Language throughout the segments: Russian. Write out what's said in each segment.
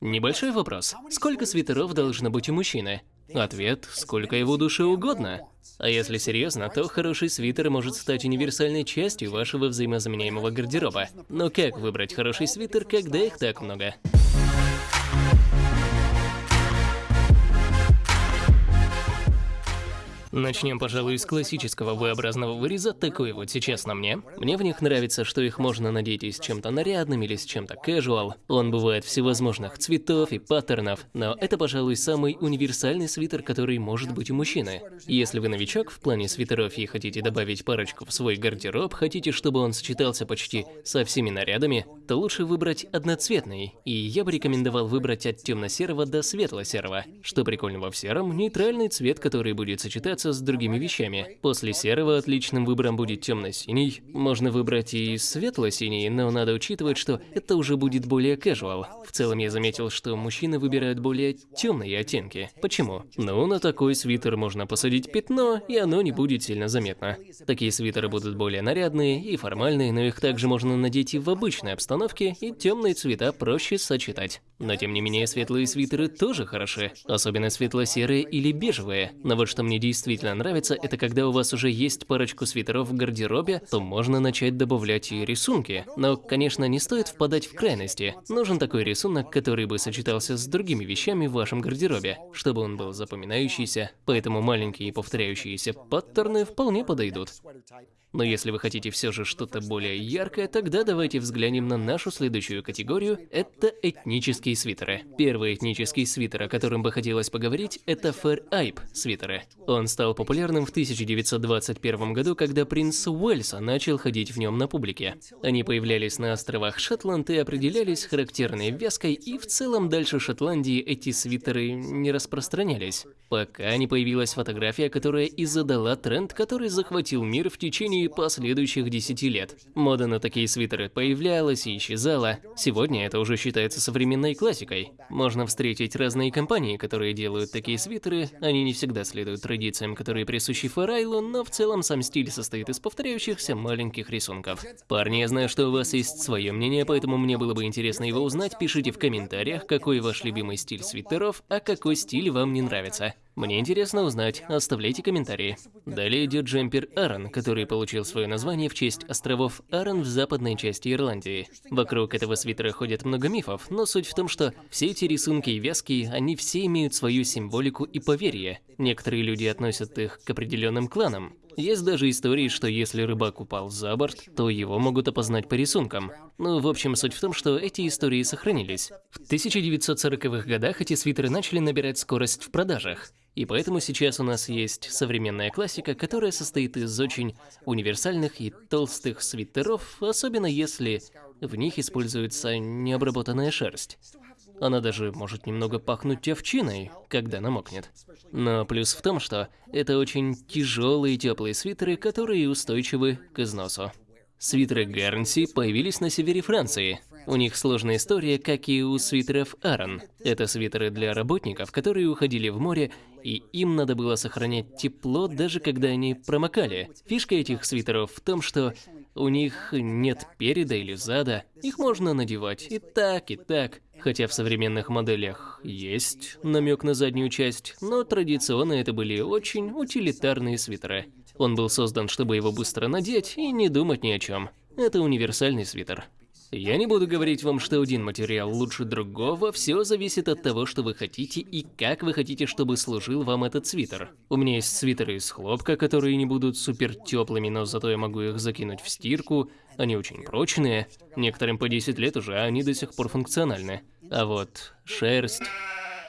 Небольшой вопрос. Сколько свитеров должно быть у мужчины? Ответ – сколько его душе угодно. А если серьезно, то хороший свитер может стать универсальной частью вашего взаимозаменяемого гардероба. Но как выбрать хороший свитер, когда их так много? Начнем, пожалуй, с классического V-образного выреза, такой вот сейчас на мне. Мне в них нравится, что их можно надеть и с чем-то нарядным или с чем-то casual. Он бывает всевозможных цветов и паттернов, но это, пожалуй, самый универсальный свитер, который может быть у мужчины. Если вы новичок в плане свитеров и хотите добавить парочку в свой гардероб, хотите, чтобы он сочетался почти со всеми нарядами, то лучше выбрать одноцветный, и я бы рекомендовал выбрать от темно-серого до светло-серого. Что прикольного в сером – нейтральный цвет, который будет сочетаться сочетаться с другими вещами. После серого отличным выбором будет темно-синий. Можно выбрать и светло-синий, но надо учитывать, что это уже будет более casual. В целом я заметил, что мужчины выбирают более темные оттенки. Почему? Ну, на такой свитер можно посадить пятно, и оно не будет сильно заметно. Такие свитеры будут более нарядные и формальные, но их также можно надеть и в обычной обстановке, и темные цвета проще сочетать. Но тем не менее, светлые свитеры тоже хороши, особенно светло-серые или бежевые. Но вот что мне действительно действительно нравится, это когда у вас уже есть парочку свитеров в гардеробе, то можно начать добавлять и рисунки. Но, конечно, не стоит впадать в крайности. Нужен такой рисунок, который бы сочетался с другими вещами в вашем гардеробе, чтобы он был запоминающийся, поэтому маленькие повторяющиеся паттерны вполне подойдут. Но если вы хотите все же что-то более яркое, тогда давайте взглянем на нашу следующую категорию – это этнические свитеры. Первый этнический свитер, о котором бы хотелось поговорить, это Fair Ape свитеры. Он стал популярным в 1921 году, когда принц Уэльса начал ходить в нем на публике. Они появлялись на островах Шотланд и определялись характерной вязкой, и в целом дальше Шотландии эти свитеры не распространялись. Пока не появилась фотография, которая и задала тренд, который захватил мир в течение течение последующих 10 лет. Мода на такие свитеры появлялась и исчезала. Сегодня это уже считается современной классикой. Можно встретить разные компании, которые делают такие свитеры. Они не всегда следуют традициям, которые присущи Фарайлу, но в целом сам стиль состоит из повторяющихся маленьких рисунков. Парни, я знаю, что у вас есть свое мнение, поэтому мне было бы интересно его узнать. Пишите в комментариях, какой ваш любимый стиль свитеров, а какой стиль вам не нравится. Мне интересно узнать, оставляйте комментарии. Далее идет джемпер Арон, который получил свое название в честь островов Арон в западной части Ирландии. Вокруг этого свитера ходят много мифов, но суть в том, что все эти рисунки и вязки, они все имеют свою символику и поверье. Некоторые люди относят их к определенным кланам. Есть даже истории, что если рыбак упал за борт, то его могут опознать по рисункам. Ну, в общем, суть в том, что эти истории сохранились. В 1940-х годах эти свитеры начали набирать скорость в продажах. И поэтому сейчас у нас есть современная классика, которая состоит из очень универсальных и толстых свитеров, особенно если в них используется необработанная шерсть. Она даже может немного пахнуть овчиной, когда намокнет. Но плюс в том, что это очень тяжелые теплые свитеры, которые устойчивы к износу. Свитеры Гарнси появились на севере Франции. У них сложная история, как и у свитеров Арон. Это свитеры для работников, которые уходили в море, и им надо было сохранять тепло, даже когда они промокали. Фишка этих свитеров в том, что у них нет переда или зада, их можно надевать и так, и так. Хотя в современных моделях есть намек на заднюю часть, но традиционно это были очень утилитарные свитеры. Он был создан, чтобы его быстро надеть и не думать ни о чем. Это универсальный свитер. Я не буду говорить вам, что один материал лучше другого, все зависит от того, что вы хотите и как вы хотите, чтобы служил вам этот свитер. У меня есть свитеры из хлопка, которые не будут супер теплыми, но зато я могу их закинуть в стирку, они очень прочные, некоторым по 10 лет уже, а они до сих пор функциональны. А вот шерсть,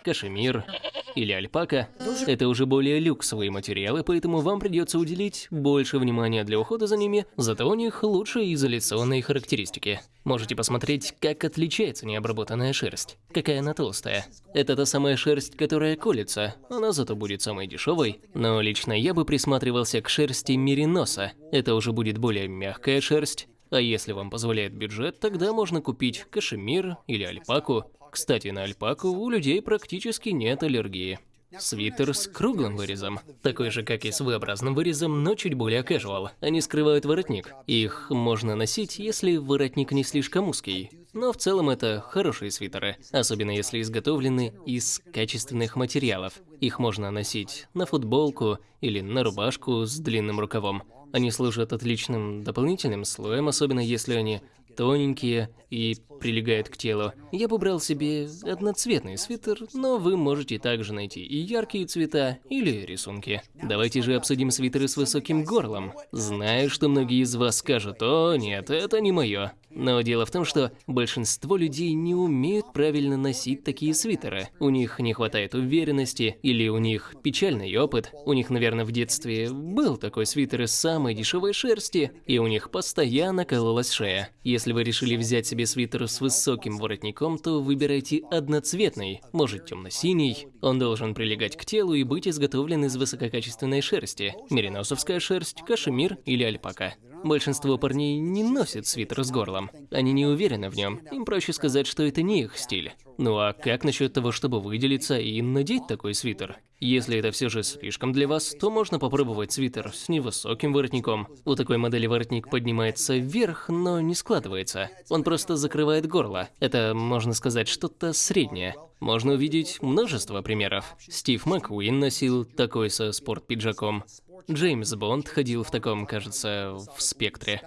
кашемир или альпака – это уже более люксовые материалы, поэтому вам придется уделить больше внимания для ухода за ними, зато у них лучшие изоляционные характеристики. Можете посмотреть, как отличается необработанная шерсть, какая она толстая. Это та самая шерсть, которая колется, она зато будет самой дешевой, но лично я бы присматривался к шерсти мериноса. Это уже будет более мягкая шерсть, а если вам позволяет бюджет, тогда можно купить кашемир или альпаку. Кстати, на альпаку у людей практически нет аллергии. Свитер с круглым вырезом, такой же, как и с V-образным вырезом, но чуть более casual. Они скрывают воротник. Их можно носить, если воротник не слишком узкий. Но в целом это хорошие свитеры, особенно если изготовлены из качественных материалов. Их можно носить на футболку или на рубашку с длинным рукавом. Они служат отличным дополнительным слоем, особенно если они тоненькие и прилегают к телу. Я бы брал себе одноцветный свитер, но вы можете также найти и яркие цвета или рисунки. Давайте же обсудим свитеры с высоким горлом. Знаю, что многие из вас скажут, о нет, это не мое. Но дело в том, что большинство людей не умеют правильно носить такие свитеры. У них не хватает уверенности, или у них печальный опыт. У них, наверное, в детстве был такой свитер из самой дешевой шерсти, и у них постоянно кололась шея. Если вы решили взять себе свитер с высоким воротником, то выбирайте одноцветный, может темно-синий. Он должен прилегать к телу и быть изготовлен из высококачественной шерсти. Мериносовская шерсть, кашемир или альпака. Большинство парней не носят свитер с горлом. Они не уверены в нем. Им проще сказать, что это не их стиль. Ну а как насчет того, чтобы выделиться и надеть такой свитер? Если это все же слишком для вас, то можно попробовать свитер с невысоким воротником. У такой модели воротник поднимается вверх, но не складывается. Он просто закрывает горло. Это, можно сказать, что-то среднее. Можно увидеть множество примеров. Стив Маккуин носил такой со спорт-пиджаком. Джеймс Бонд ходил в таком, кажется, в спектре.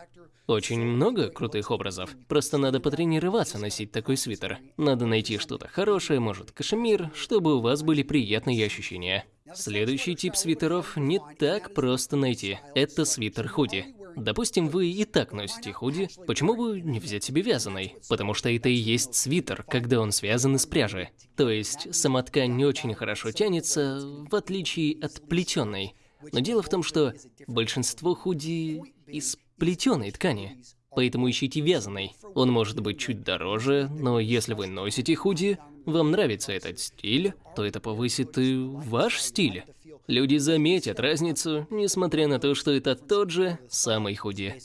Очень много крутых образов. Просто надо потренироваться носить такой свитер. Надо найти что-то хорошее, может кашемир, чтобы у вас были приятные ощущения. Следующий тип свитеров не так просто найти. Это свитер-худи. Допустим, вы и так носите худи, почему бы не взять себе вязаный? Потому что это и есть свитер, когда он связан из пряжи. То есть сама ткань не очень хорошо тянется, в отличие от плетеной. Но дело в том, что большинство худи из плетеной ткани, поэтому ищите вязаный. Он может быть чуть дороже, но если вы носите худи, вам нравится этот стиль, то это повысит и ваш стиль. Люди заметят разницу, несмотря на то, что это тот же самый худи.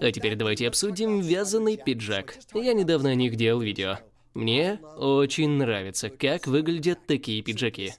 А теперь давайте обсудим вязаный пиджак. Я недавно о них делал видео. Мне очень нравится, как выглядят такие пиджаки.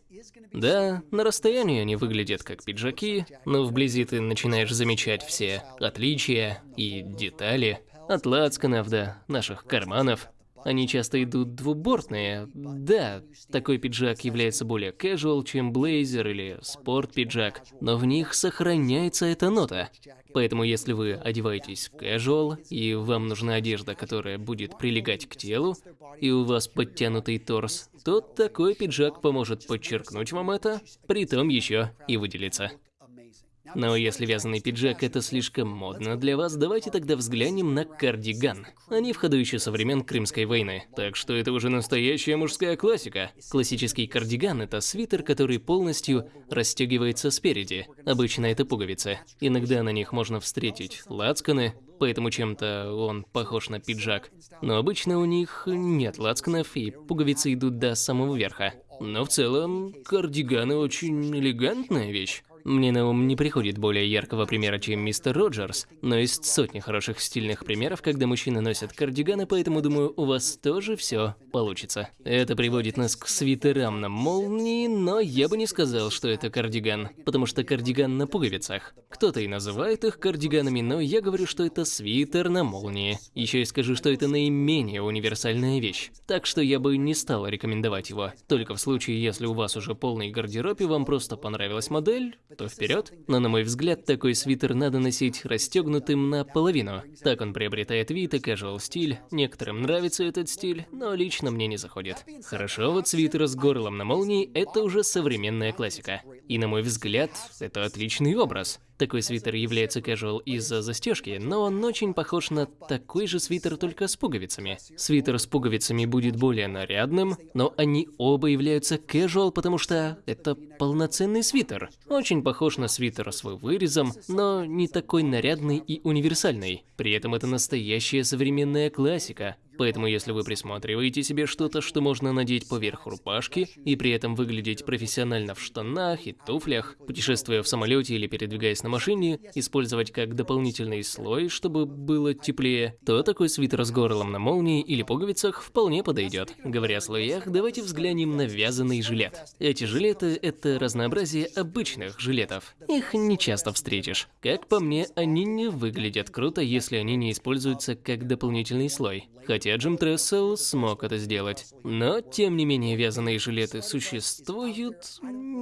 Да, на расстоянии они выглядят как пиджаки, но вблизи ты начинаешь замечать все отличия и детали. От лацканов до наших карманов. Они часто идут двубортные. Да, такой пиджак является более casual, чем блейзер или спорт-пиджак, но в них сохраняется эта нота. Поэтому если вы одеваетесь casual, и вам нужна одежда, которая будет прилегать к телу, и у вас подтянутый торс, то такой пиджак поможет подчеркнуть вам это, при том еще и выделиться. Но если вязаный пиджак это слишком модно для вас, давайте тогда взглянем на кардиган. Они в ходу еще со времен Крымской войны, так что это уже настоящая мужская классика. Классический кардиган – это свитер, который полностью расстегивается спереди. Обычно это пуговицы. Иногда на них можно встретить лацканы, поэтому чем-то он похож на пиджак. Но обычно у них нет лацканов, и пуговицы идут до самого верха. Но в целом, кардиганы очень элегантная вещь. Мне на ум не приходит более яркого примера, чем мистер Роджерс, но есть сотни хороших стильных примеров, когда мужчины носят кардиганы, поэтому думаю, у вас тоже все получится. Это приводит нас к свитерам на молнии, но я бы не сказал, что это кардиган, потому что кардиган на пуговицах. Кто-то и называет их кардиганами, но я говорю, что это свитер на молнии. Еще и скажу, что это наименее универсальная вещь, так что я бы не стал рекомендовать его. Только в случае, если у вас уже полный гардероб и вам просто понравилась модель, то вперед. Но на мой взгляд, такой свитер надо носить расстегнутым наполовину. Так он приобретает вид и casual стиль. Некоторым нравится этот стиль, но лично мне не заходит. Хорошо, вот свитер с горлом на молнии – это уже современная классика. И на мой взгляд, это отличный образ. Такой свитер является casual из-за застежки, но он очень похож на такой же свитер, только с пуговицами. Свитер с пуговицами будет более нарядным, но они оба являются casual, потому что это полноценный свитер. Очень похож на свитер с вырезом, но не такой нарядный и универсальный. При этом это настоящая современная классика. Поэтому если вы присматриваете себе что-то, что можно надеть поверх рубашки, и при этом выглядеть профессионально в штанах и туфлях, путешествуя в самолете или передвигаясь на машине, использовать как дополнительный слой, чтобы было теплее, то такой свитер с горлом на молнии или пуговицах вполне подойдет. Говоря о слоях, давайте взглянем на вязаный жилет. Эти жилеты – это разнообразие обычных жилетов. Их не часто встретишь. Как по мне, они не выглядят круто, если они не используются как дополнительный слой. Хотя Джим Трессел смог это сделать. Но, тем не менее, вязаные жилеты существуют.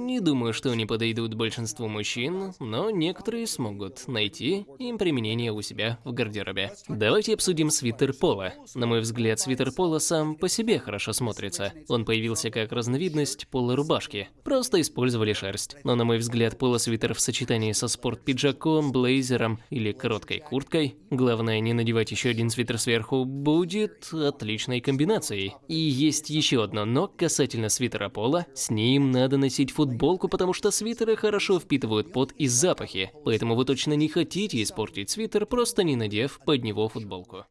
Не думаю, что они подойдут большинству мужчин, но некоторые смогут найти им применение у себя в гардеробе. Давайте обсудим свитер пола. На мой взгляд, свитер пола сам по себе хорошо смотрится. Он появился как разновидность пола рубашки. Просто использовали шерсть. Но на мой взгляд, полосвитер в сочетании со спорт-пиджаком, блейзером или короткой курткой, главное не надевать еще один свитер сверху, будет отличной комбинацией. И есть еще одно но касательно свитера пола, с ним надо носить футболку, потому что свитеры хорошо впитывают пот и запахи, поэтому вы точно не хотите испортить свитер, просто не надев под него футболку.